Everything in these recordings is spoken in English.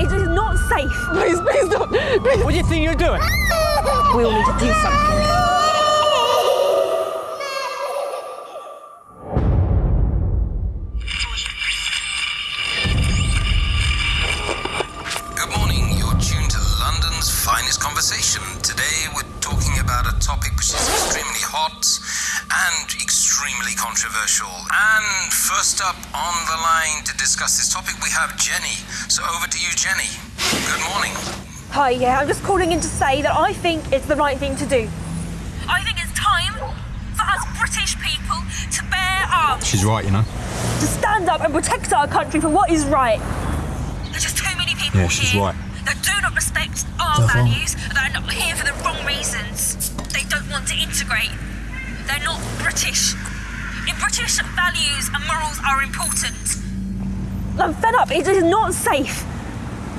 It is not safe. Please, please don't. Please. What do you think you're doing? We all need to do something. Good morning. You're tuned to London's finest conversation. Today we're talking about a topic which is extremely hot and extremely controversial. And first up on the line to discuss this topic, we have Jenny. So over to you, Jenny. Good morning. Hi, yeah, I'm just calling in to say that I think it's the right thing to do. I think it's time for us British people to bear arms. She's right, you know. To stand up and protect our country for what is right. There's just too many people Yeah, she's here right. that do not respect our values, that are not here for the wrong reasons. They don't want to integrate. They're not British. In British, values and morals are important. I'm fed up. It is not safe.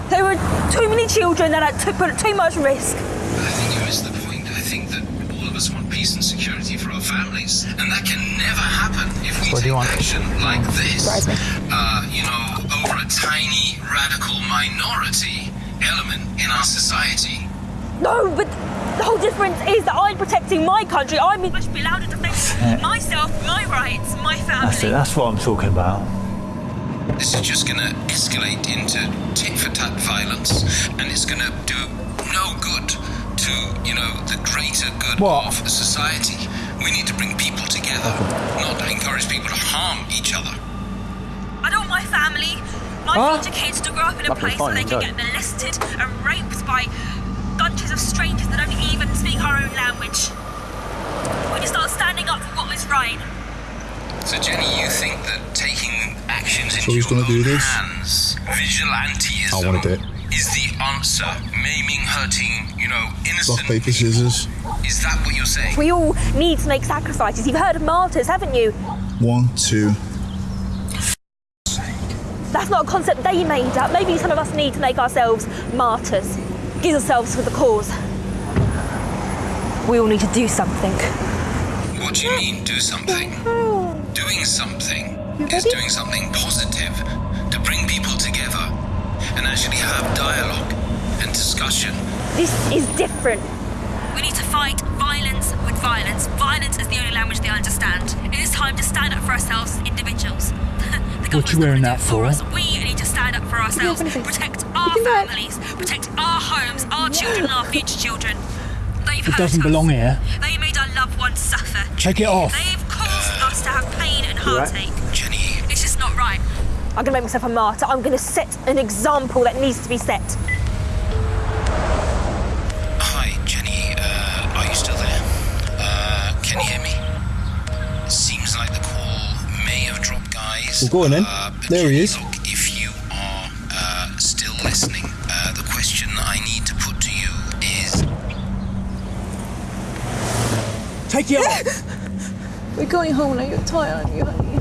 There were too many children that I took put at too much risk. I think you missed the point. I think that all of us want peace and security for our families. And that can never happen if we What do take you want? action like this. Uh, you know, over a tiny, radical minority element in our society. No, but the whole difference is that I'm protecting my country. I'm I should be allowed to defend myself, my rights, my family. That's it. That's what I'm talking about. This is just gonna escalate into tit for tat violence, and it's gonna do no good to, you know, the greater good What? of society. We need to bring people together, not encourage people to harm each other. I don't want my family, my Huh? future kids to grow up in a That'd place fine, where they can enjoy. get molested and raped by bunches of strangers that don't even speak our own language. We need to start standing up for what is right. So, Jenny, you think that taking actions into your gonna do own this? hands, vigilantism, I wanna it. is the answer? Maiming, hurting, you know, Rock, innocent. paper, scissors. Is that what you're saying? we all need to make sacrifices. You've heard of martyrs, haven't you? One, two. That's not a concept they made up. Maybe some of us need to make ourselves martyrs. Give ourselves for the cause. We all need to do something. What do you mean, do something? Doing something is doing something positive to bring people together and actually have dialogue and discussion. This is different. We need to fight violence with violence. Violence is the only language they understand. It is time to stand up for ourselves, individuals. the government's you wearing that do it for? us. We need to stand up for ourselves, anything. protect our it. families, protect our homes, our children, and our future children. They've It doesn't us. belong here. They made our loved ones suffer. Take it off. They've caused us to have pain and heartache. Jenny, It's just not right. I'm going to make myself a martyr. I'm going to set an example that needs to be set. hi, Jenny. Uh, are you still there? Uh, can you hear me? Seems like the call may have dropped, guys. Well, go on then. Uh, There he is. Take it off. We're going home now. You're tired, aren't you, honey?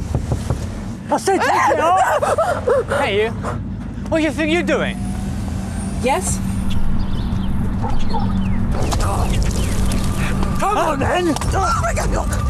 I said take it off. hey, you. What do you think you're doing? Yes? Come on, then. Oh,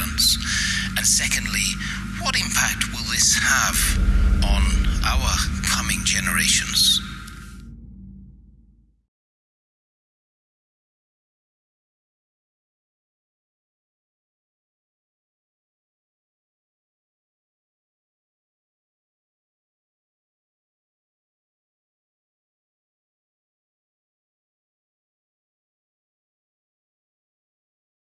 violence? And secondly, what impact will this have on our coming generations?